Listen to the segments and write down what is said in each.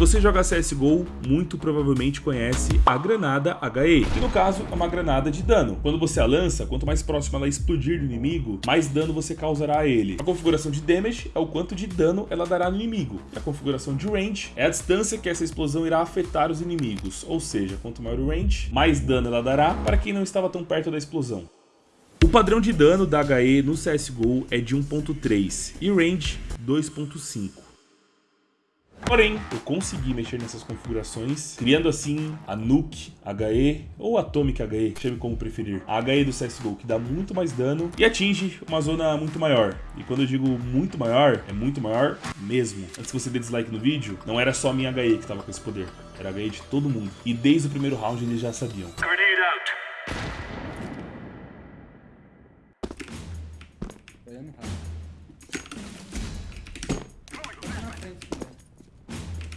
você joga CSGO, muito provavelmente conhece a granada HE, que no caso é uma granada de dano. Quando você a lança, quanto mais próximo ela explodir do inimigo, mais dano você causará a ele. A configuração de damage é o quanto de dano ela dará no inimigo. A configuração de range é a distância que essa explosão irá afetar os inimigos, ou seja, quanto maior o range, mais dano ela dará para quem não estava tão perto da explosão. O padrão de dano da HE no CSGO é de 1.3 e range 2.5. Porém, eu consegui mexer nessas configurações, criando assim a Nuke HE ou Atomic HE, chame como preferir. A HE do CSGO, que dá muito mais dano e atinge uma zona muito maior. E quando eu digo muito maior, é muito maior mesmo. Antes que você dê dislike no vídeo, não era só a minha HE que estava com esse poder, era a HE de todo mundo. E desde o primeiro round eles já sabiam.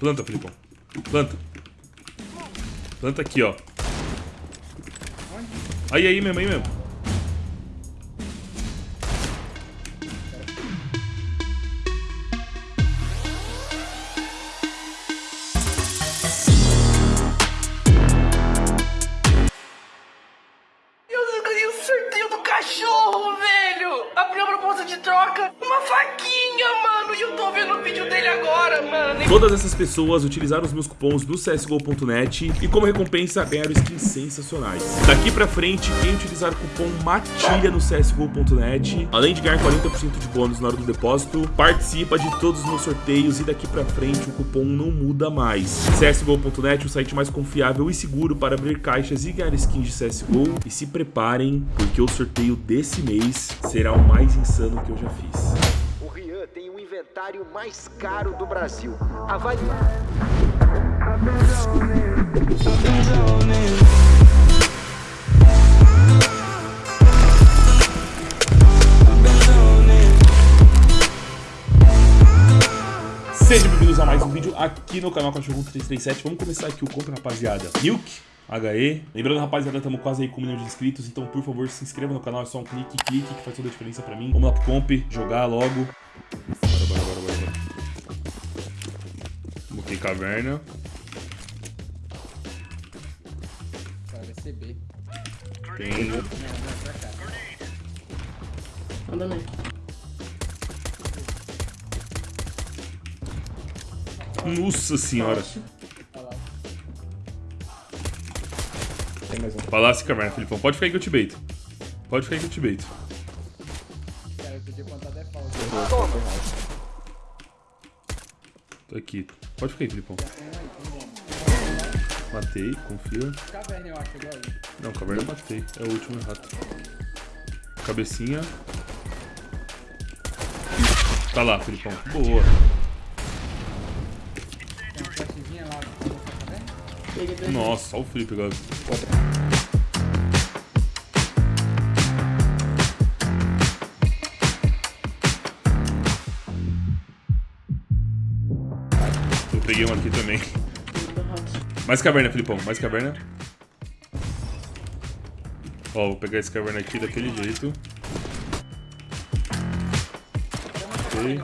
Planta, Filipão. Planta. Planta aqui, ó. Aí, aí mesmo, aí mesmo. Pessoas utilizaram os meus cupons do CSGO.net e como recompensa ganharam skins sensacionais. Daqui pra frente, quem utilizar o cupom MATILHA no CSGO.net, além de ganhar 40% de bônus na hora do depósito, participa de todos os meus sorteios e daqui pra frente o cupom não muda mais. CSGO.net, o site mais confiável e seguro para abrir caixas e ganhar skins de CSGO. E se preparem, porque o sorteio desse mês será o mais insano que eu já fiz. O Rian tem o inventário mais caro do Brasil. Avalie. Sejam bem-vindos a mais um vídeo aqui no canal Cachorro 337. Vamos começar aqui o compra, rapaziada. Milk, HE. Lembrando, rapaziada, estamos quase aí com um milhão de inscritos, então por favor se inscreva no canal, é só um clique, clique, que faz toda a diferença pra mim. Vamos lá pro comp, jogar logo. Bora, bora, bora, bora, bora. Botei caverna. Cara, vai ser B. Tem. Não, não, pra cá. Andando aí. Nossa senhora. Olha Palácio e caverna, Filipão. Pode ficar aí que eu te baito. Pode ficar aí que eu te baito. Cara, eu podia até falta. Tô aqui. Pode ficar aí, Filipão. Matei, confia. Caverna, eu acho, aí. Não, caverna eu matei. É o último rato. Cabecinha. Tá lá, Filipão. Boa. Nossa, olha o Felipe agora. Peguei um aqui também. Mais caverna, Filipão. Mais caverna. Ó, vou pegar esse caverna aqui daquele jeito. Ok.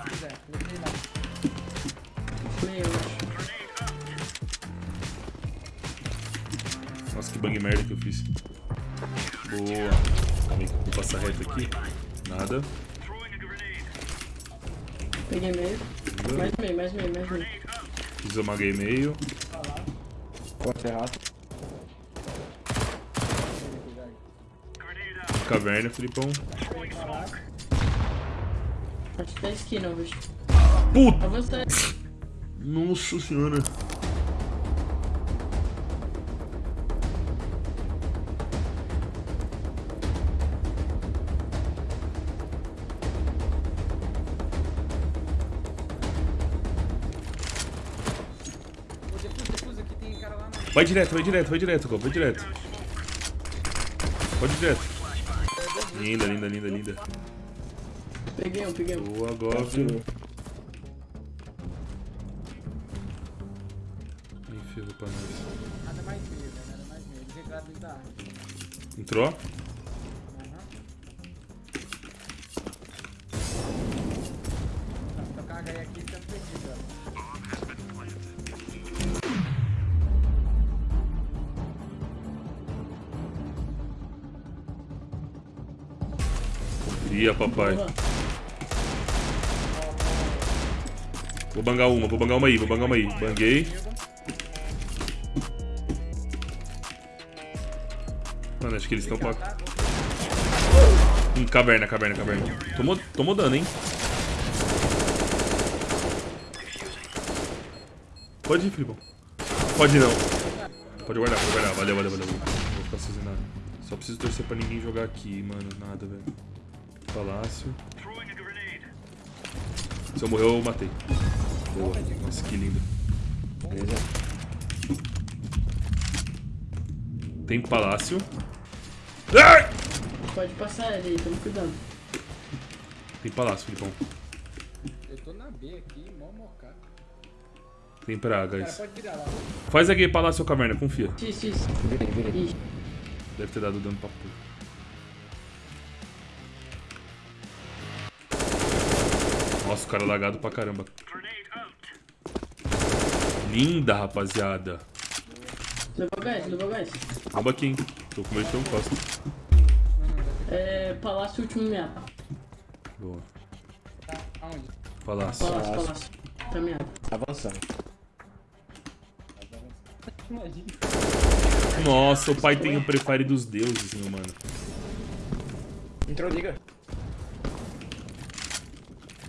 Nossa, que bang merda que eu fiz. Boa. Vou passar reto aqui. Nada. Peguei meio. Mais meio, mais meio, mais meio. Fiz uma game meio. Caverna, Filipão. Parte da esquina, bicho. Puta! Nossa senhora. Vai direto, vai direto, vai direto, vai direto. Pode ir direto. Linda, linda, linda, linda. Peguei um, peguei um. Boa, Gov. Enfia pra nós. Nada mais meio, velho. Nada mais meio. Eles entraram dentro da. Entrou? Ia, papai. Vou bangar uma, vou bangar uma aí, vou bangar uma aí. Banguei. Mano, acho que eles estão com a... Hum, caverna, caverna, caverna. Tomou, tomou dano, hein? Pode ir, Filipão. Pode não. Pode guardar, pode guardar. Valeu, valeu, valeu. Vou ficar nada. Só preciso torcer pra ninguém jogar aqui, mano. Nada, velho. Palácio. Se eu morrer, eu matei. Boa. Nossa, que lindo. Tem palácio. Ai! Pode passar ele aí, tamo cuidando. Tem palácio, Filipão. Eu tô na B aqui, mó mocado. Tem praga, Cara, isso. pode virar lá. Faz aqui palácio ou caverna, confia. Isso. Ih, Deve ter dado dano pra porra. Nossa, o cara lagado pra caramba. Linda, rapaziada. levou gás, levou gás. Bomba aqui, hein. Tô com medo de ter um costa. É, palácio último meado. Boa. Tá, aonde? Palácio. Palácio, palácio. Tá meado. Avançando. Imagina. Nossa, o pai tem o prefire dos deuses, meu mano. Entrou, liga.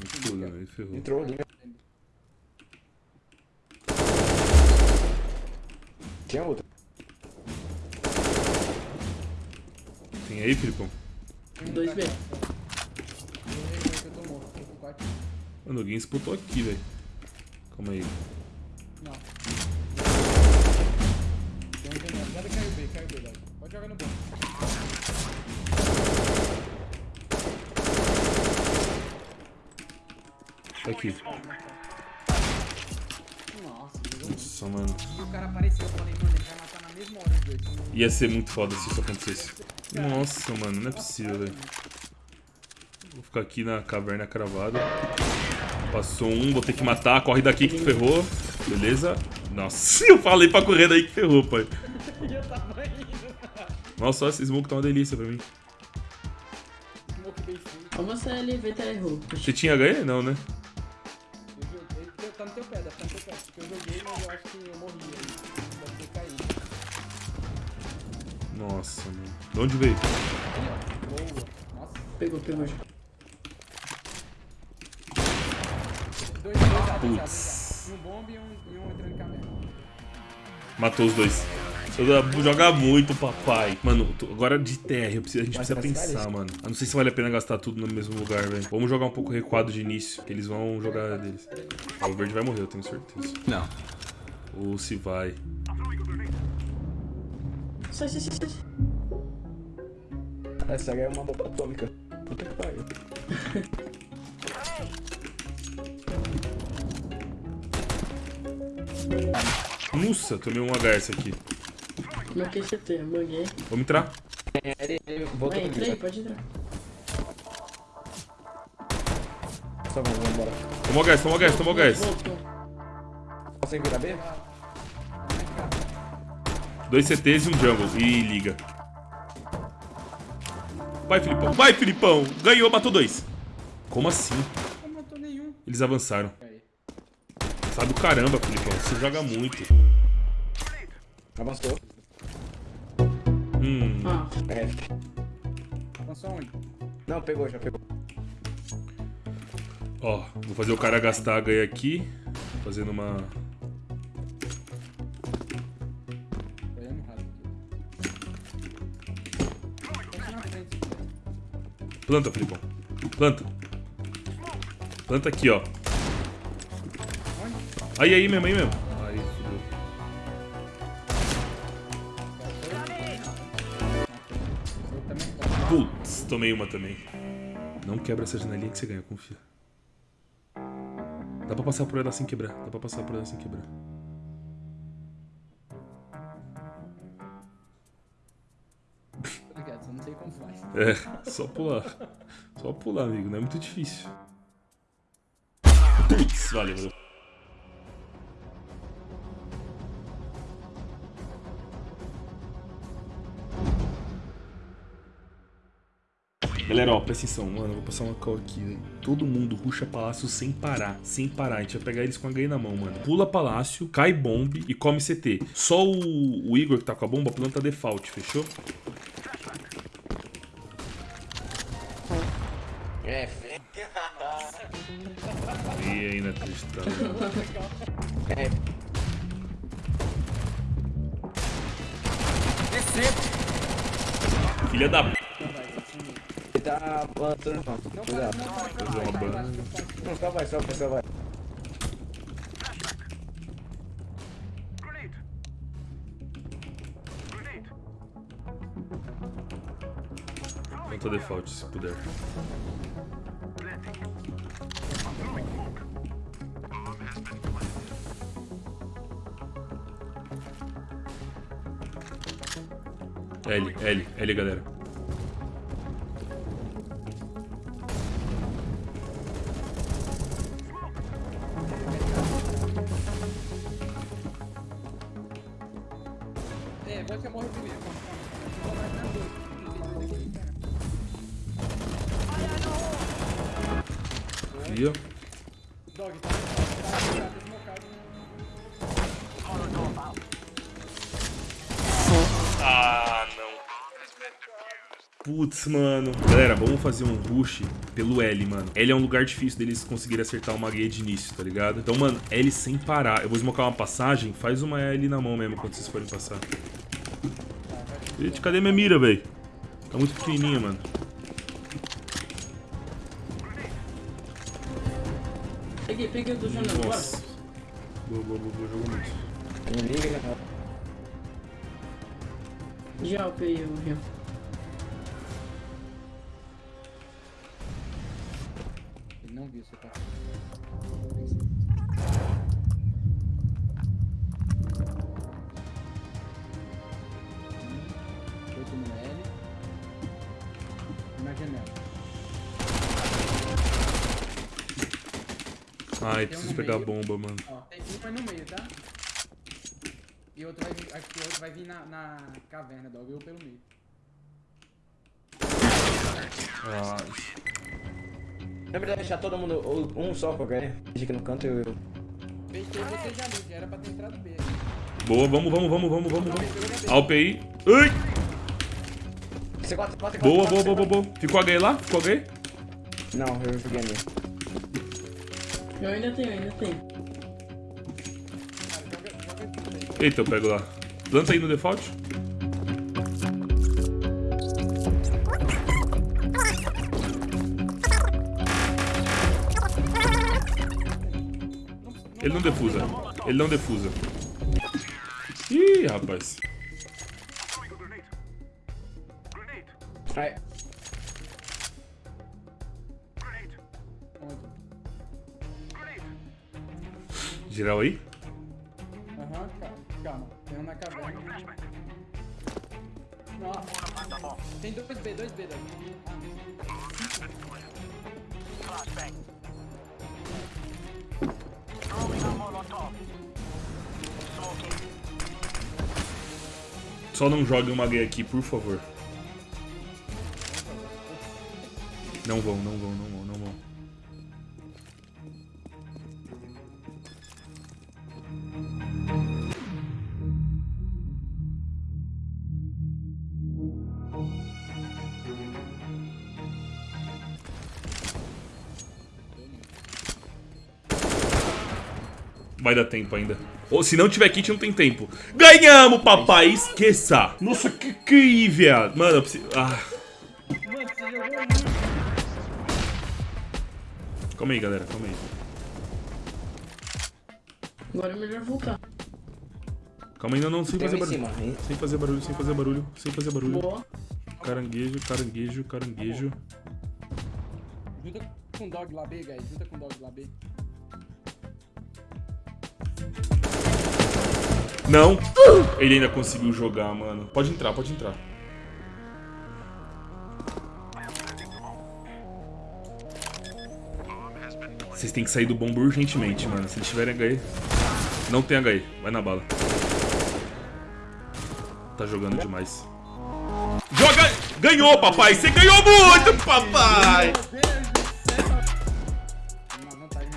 Muito né? Aí ferrou. Entrou, liga. Tinha outra. Tem aí, Filipão? 2B. Eu tô morto, tô com quatro. Mano, alguém disputou aqui, velho. Calma aí. Não. Tem um caiu B, caiu B, Dado. Pode jogar no banco. Tá aqui. Nossa, mano. E o cara apareceu, eu falei, mano, ele vai matar na mesma hora os dois. Ia ser muito foda se isso acontecesse. Nossa, mano, não é possível, velho. Vou ficar aqui na caverna cravada. Passou um, vou ter que matar. Corre daqui que ferrou. Beleza? Nossa, eu falei pra correr daí que ferrou, pai. Eu tava indo. Nossa, esse smoke tá uma delícia pra mim. Smoke bem feio. Vamos sair ali, VT errou. Você tinha HE? Não, né? De onde veio? Boa. Nossa. Pegou, pegou já. Dois, Putz. Um bomba e um, e um entrando em. Matou os dois. Joga muito, papai. Mano, tô- agora de TR, eu preciso- a gente Mas precisa pensar, mano. Eu não sei se vale a pena gastar tudo no mesmo lugar, velho. Vamos jogar um pouco recuado de início, que eles vão jogar deles. Ah, o verde vai morrer, eu tenho certeza. Não. Ou se vai. Sai, sai, sai, sai. Essa é uma bomba atômica. Puta que pariu. Nossa, tomei um HS aqui. Marquei CT, banguei. Vamos entrar. Ele, ele voltou Vai, entra aí, pode entrar. Só vamos, vamos embora. Tomou HS, tomou HS, tomou HS. Voltou. Consegue virar B? Dois CTs e um jungle. E liga. Vai, Filipão. Vai, Filipão. Ganhou, matou dois. Como assim? Não matou nenhum. Eles avançaram. Aí. Sabe o caramba, Filipão. Você joga muito. Avançou. Hum. Ah, É. Avançou onde? Não, pegou, já pegou. Ó, vou fazer o cara gastar a ganha aqui. Fazendo uma. Planta, Filipão. Planta. Planta aqui, ó. Aí, aí mesmo, aí mesmo. Aí, fudeu. Putz, tomei uma também. Não quebra essa janelinha que você ganha, confia. Dá pra passar por ela sem quebrar. Dá pra passar por ela sem quebrar. É, só pular. Só pular, amigo. Não é muito difícil. Putz, valeu, valeu. Galera, ó, presta atenção, mano, vou passar uma call aqui, velho. Todo mundo ruxa palácio sem parar, sem parar. A gente vai pegar eles com a ganha na mão, mano. Pula palácio, cai bombe e come CT. Só o, o Igor que tá com a bomba planta default, fechou? É, E ainda acreditando. é. Filha da p. Ele tá plantando. Não, cuidado. Fazer uma banda. Não, só vai, só vai, só vai. Planta default, se puder. L, L, L, galera. Putz, mano. Galera, vamos fazer um rush pelo L, mano. L é um lugar difícil deles conseguirem acertar uma guia de início, tá ligado? Então, mano, L sem parar. Eu vou smocar uma passagem, faz uma L na mão mesmo quando vocês forem passar. Gente, cadê minha mira, velho? Tá muito pequenininha, mano. Peguei, peguei do bora. Nossa. Boa, boa, boa, boa, jogou muito. Né? Já upei o Rio. Não viu você tá. Outro no L. E na janela. Ai, Tem um preciso no pegar a meio. bomba, mano. Ó, tem um é no meio, tá? E outro vai vir, acho que o outro vai vir na, na caverna, dog. Eu pelo meio. Ai. Na verdade, deixar todo mundo um só pra ganhar. Fica no canto e eu. Fechei você já ali, já era pra ter entrado B. Boa, vamos, vamos, vamos, vamos, vamos, vamos. AWP Ai! C4, C4, C4. Boa, boa, boa, boa, boa. Ficou H lá? Ficou H? Não, eu joguei ali. Eu ainda tenho, ainda tenho. Eita, eu pego lá. Planta aí no default. Ele não defusa. Ele não defusa. Ih, rapaz. Ai? Geral aí? Aham, calma, calma. Tem um na caverna. Nossa. Tem dois B, dois B daí. Só não jogue uma gay aqui, por favor. Não vão, não vão, não vão, não Vai dar tempo ainda. Ou se não tiver kit, não tem tempo. Ganhamos, papai! Esqueça! Nossa, que que viado. Mano, eu preciso... Ah. Calma aí, galera, calma aí. Agora é melhor voltar. Calma ainda não, sem tem um fazer barulho. cima. Sem fazer barulho, sem fazer barulho, sem fazer barulho. Boa. Caranguejo, caranguejo, caranguejo. Junta com o dog lá B, guys. Junta com o dog lá B. Não! Ele ainda conseguiu jogar, mano. Pode entrar, pode entrar. Vocês têm que sair do bombo urgentemente, mano. Se eles tiverem HE. Não tem HE. Vai na bala. Tá jogando demais. Joga! Ganhou, papai! Você ganhou muito, papai!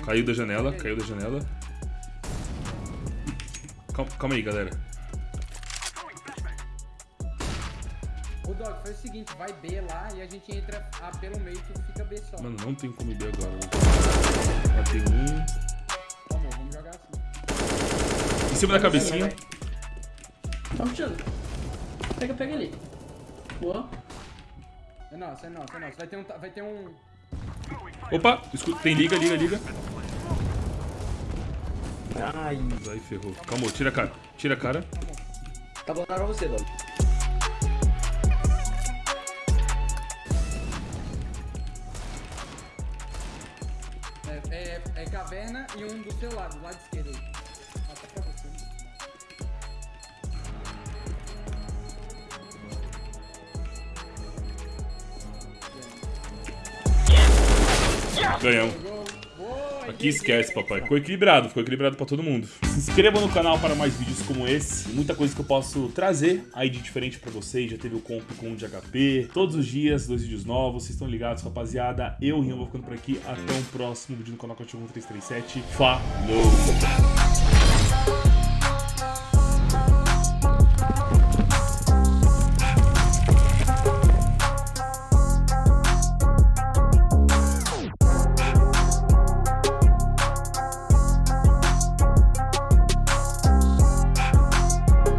Caiu da janela, caiu da janela. Calma, calma aí, galera. O Dog, faz o seguinte, vai B lá e a gente entra A pelo meio que fica B só. Mano, não tem como ir agora. velho. Matei um. Tá bom, vamos jogar assim. Em cima da cabecinha. Tá puxando. Pega, pega ali. Boa. É nosso, é nosso, é nosso. Vai ter um... Vai ter um... Opa, escuta, tem liga, liga, liga. Ai, Aí ferrou. Calma, tira a cara. Tira a cara. tá bom pra você, Dog. É, é, é caverna e um do seu lado, do lado esquerdo aí. Até pra você. Ganhamos. Aqui esquece, papai. Ficou equilibrado, ficou equilibrado pra todo mundo. Se inscreva no canal para mais vídeos como esse. Muita coisa que eu posso trazer aí de diferente pra vocês. Já teve o comp com o de HP. Todos os dias, dois vídeos novos. Vocês estão ligados, rapaziada. Eu, Rian, vou ficando por aqui. Até um próximo vídeo no canal Cachorro 1337. Falou!